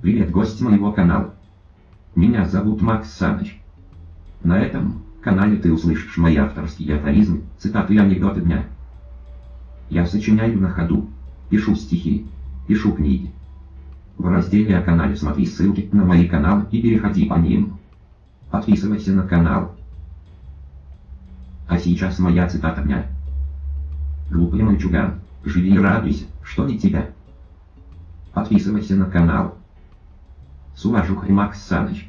Привет, гость моего канала. Меня зовут Макс Саныч. На этом канале ты услышишь мои авторские афоризмы, цитаты и анекдоты дня. Я сочиняю на ходу, пишу стихи, пишу книги. В разделе о канале смотри ссылки на мои каналы и переходи по ним. Подписывайся на канал. А сейчас моя цитата дня. Глупый мальчуган, живи и радуйся, что не тебя. Подписывайся на канал. С уважухой Макс Саныч.